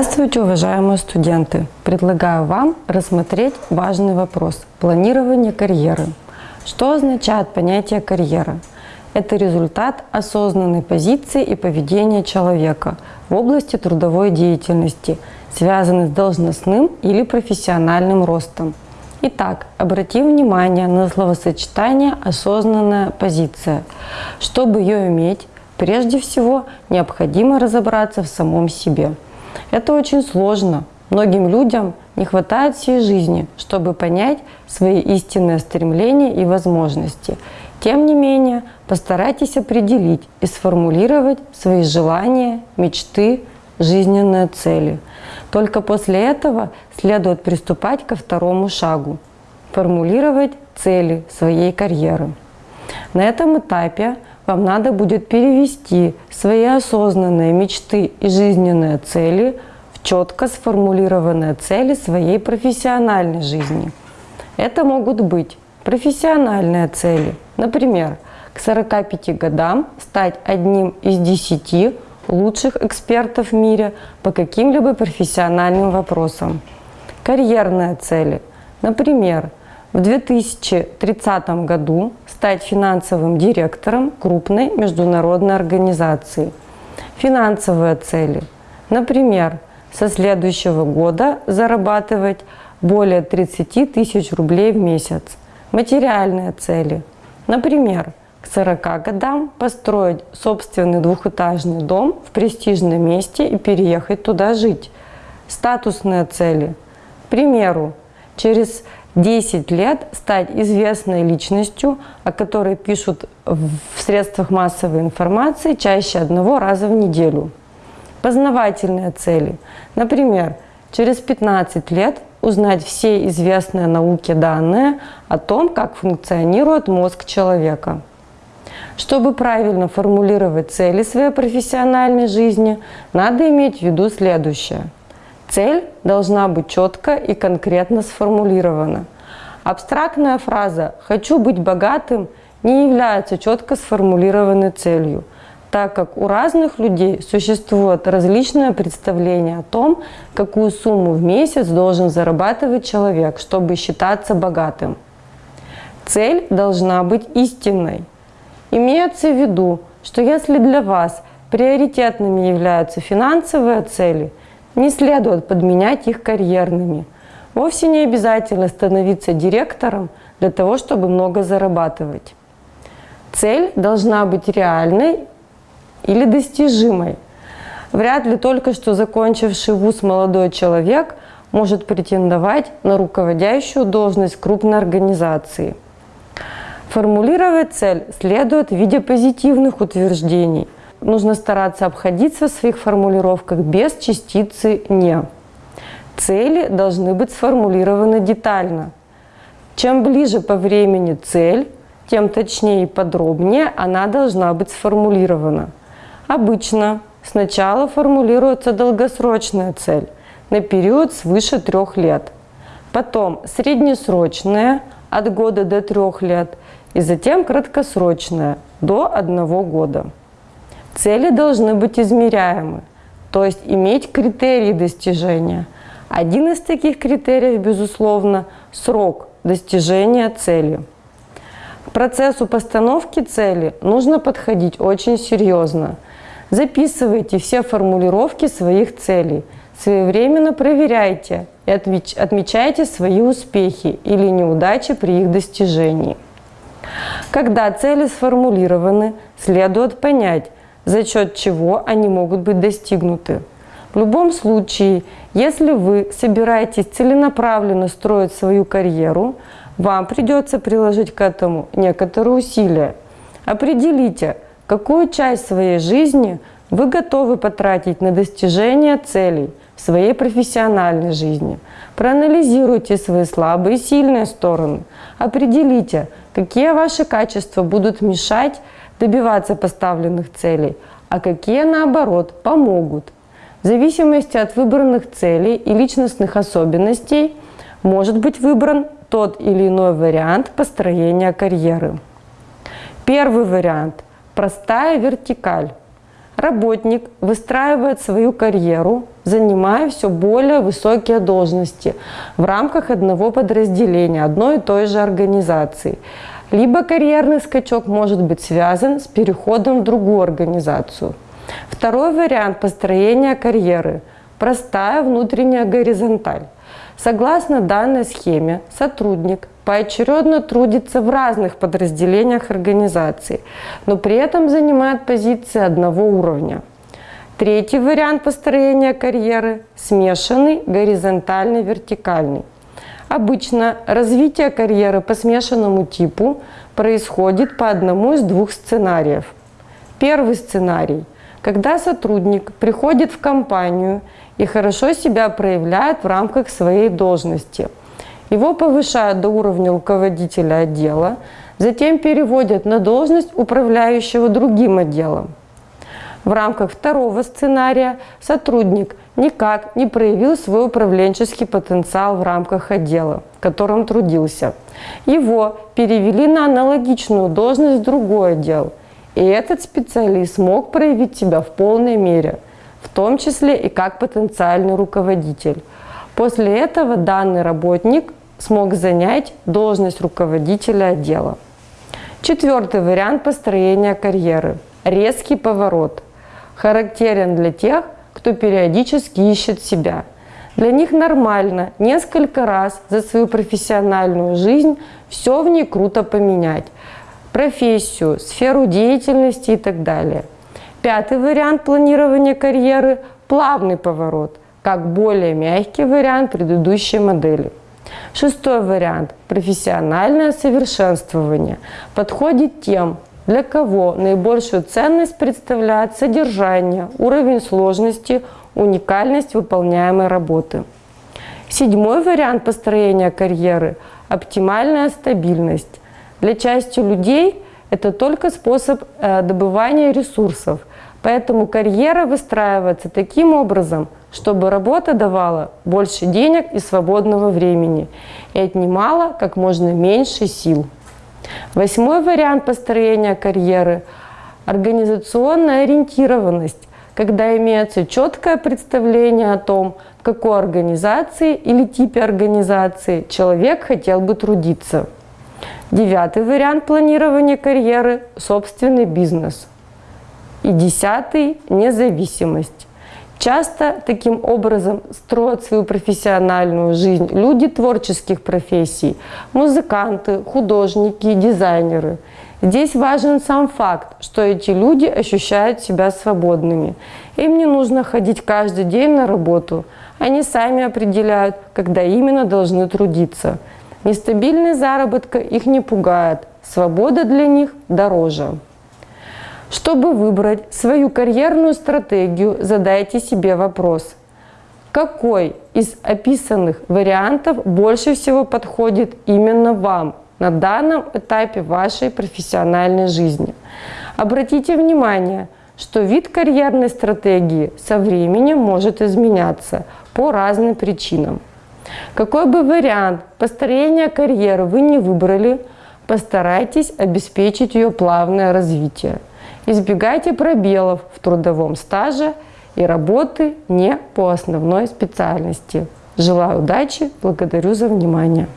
Здравствуйте, уважаемые студенты! Предлагаю вам рассмотреть важный вопрос – планирование карьеры. Что означает понятие карьера? Это результат осознанной позиции и поведения человека в области трудовой деятельности, связанный с должностным или профессиональным ростом. Итак, обратим внимание на словосочетание «осознанная позиция». Чтобы ее иметь, прежде всего необходимо разобраться в самом себе – это очень сложно. Многим людям не хватает всей жизни, чтобы понять свои истинные стремления и возможности. Тем не менее, постарайтесь определить и сформулировать свои желания, мечты, жизненные цели. Только после этого следует приступать ко второму шагу – формулировать цели своей карьеры. На этом этапе вам надо будет перевести свои осознанные мечты и жизненные цели в четко сформулированные цели своей профессиональной жизни. Это могут быть профессиональные цели. Например, к 45 годам стать одним из 10 лучших экспертов в мире по каким-либо профессиональным вопросам. Карьерные цели. Например, в 2030 году стать финансовым директором крупной международной организации. Финансовые цели. Например, со следующего года зарабатывать более 30 тысяч рублей в месяц. Материальные цели. Например, к 40 годам построить собственный двухэтажный дом в престижном месте и переехать туда жить. Статусные цели. К примеру, через 10 лет стать известной личностью, о которой пишут в средствах массовой информации чаще одного раза в неделю. Познавательные цели. Например, через 15 лет узнать все известные науке данные о том, как функционирует мозг человека. Чтобы правильно формулировать цели своей профессиональной жизни, надо иметь в виду следующее – Цель должна быть четко и конкретно сформулирована. Абстрактная фраза «хочу быть богатым» не является четко сформулированной целью, так как у разных людей существует различное представление о том, какую сумму в месяц должен зарабатывать человек, чтобы считаться богатым. Цель должна быть истинной. Имеется в виду, что если для вас приоритетными являются финансовые цели – не следует подменять их карьерными. Вовсе не обязательно становиться директором для того, чтобы много зарабатывать. Цель должна быть реальной или достижимой. Вряд ли только что закончивший вуз молодой человек может претендовать на руководящую должность крупной организации. Формулировать цель следует в виде позитивных утверждений – нужно стараться обходиться в своих формулировках без частицы «не». Цели должны быть сформулированы детально. Чем ближе по времени цель, тем точнее и подробнее она должна быть сформулирована. Обычно сначала формулируется долгосрочная цель на период свыше трех лет, потом среднесрочная от года до трех лет и затем краткосрочная до одного года. Цели должны быть измеряемы, то есть иметь критерии достижения. Один из таких критериев, безусловно, срок достижения цели. К процессу постановки цели нужно подходить очень серьезно. Записывайте все формулировки своих целей, своевременно проверяйте и отмечайте свои успехи или неудачи при их достижении. Когда цели сформулированы, следует понять, за счет чего они могут быть достигнуты. В любом случае, если вы собираетесь целенаправленно строить свою карьеру, вам придется приложить к этому некоторые усилия. Определите, какую часть своей жизни вы готовы потратить на достижение целей в своей профессиональной жизни. Проанализируйте свои слабые и сильные стороны. Определите, какие ваши качества будут мешать добиваться поставленных целей, а какие, наоборот, помогут. В зависимости от выбранных целей и личностных особенностей может быть выбран тот или иной вариант построения карьеры. Первый вариант – простая вертикаль. Работник выстраивает свою карьеру, занимая все более высокие должности в рамках одного подразделения, одной и той же организации. Либо карьерный скачок может быть связан с переходом в другую организацию. Второй вариант построения карьеры – простая внутренняя горизонталь. Согласно данной схеме, сотрудник поочередно трудится в разных подразделениях организации, но при этом занимает позиции одного уровня. Третий вариант построения карьеры – смешанный, горизонтальный, вертикальный. Обычно развитие карьеры по смешанному типу происходит по одному из двух сценариев. Первый сценарий – когда сотрудник приходит в компанию и хорошо себя проявляет в рамках своей должности. Его повышают до уровня руководителя отдела, затем переводят на должность управляющего другим отделом. В рамках второго сценария сотрудник никак не проявил свой управленческий потенциал в рамках отдела, в котором трудился. Его перевели на аналогичную должность в другой отдел, и этот специалист смог проявить себя в полной мере – в том числе и как потенциальный руководитель. После этого данный работник смог занять должность руководителя отдела. Четвертый вариант построения карьеры – резкий поворот. Характерен для тех, кто периодически ищет себя. Для них нормально несколько раз за свою профессиональную жизнь все в ней круто поменять. Профессию, сферу деятельности и так далее – Пятый вариант планирования карьеры – плавный поворот, как более мягкий вариант предыдущей модели. Шестой вариант – профессиональное совершенствование. Подходит тем, для кого наибольшую ценность представляет содержание, уровень сложности, уникальность выполняемой работы. Седьмой вариант построения карьеры – оптимальная стабильность. Для части людей это только способ э, добывания ресурсов, Поэтому карьера выстраивается таким образом, чтобы работа давала больше денег и свободного времени и отнимала как можно меньше сил. Восьмой вариант построения карьеры – организационная ориентированность, когда имеется четкое представление о том, в какой организации или типе организации человек хотел бы трудиться. Девятый вариант планирования карьеры – собственный бизнес – и десятый – независимость. Часто таким образом строят свою профессиональную жизнь люди творческих профессий, музыканты, художники, дизайнеры. Здесь важен сам факт, что эти люди ощущают себя свободными. Им не нужно ходить каждый день на работу. Они сами определяют, когда именно должны трудиться. Нестабильный заработка их не пугает, свобода для них дороже. Чтобы выбрать свою карьерную стратегию, задайте себе вопрос, какой из описанных вариантов больше всего подходит именно вам на данном этапе вашей профессиональной жизни. Обратите внимание, что вид карьерной стратегии со временем может изменяться по разным причинам. Какой бы вариант построения карьеры вы не выбрали, постарайтесь обеспечить ее плавное развитие. Избегайте пробелов в трудовом стаже и работы не по основной специальности. Желаю удачи, благодарю за внимание.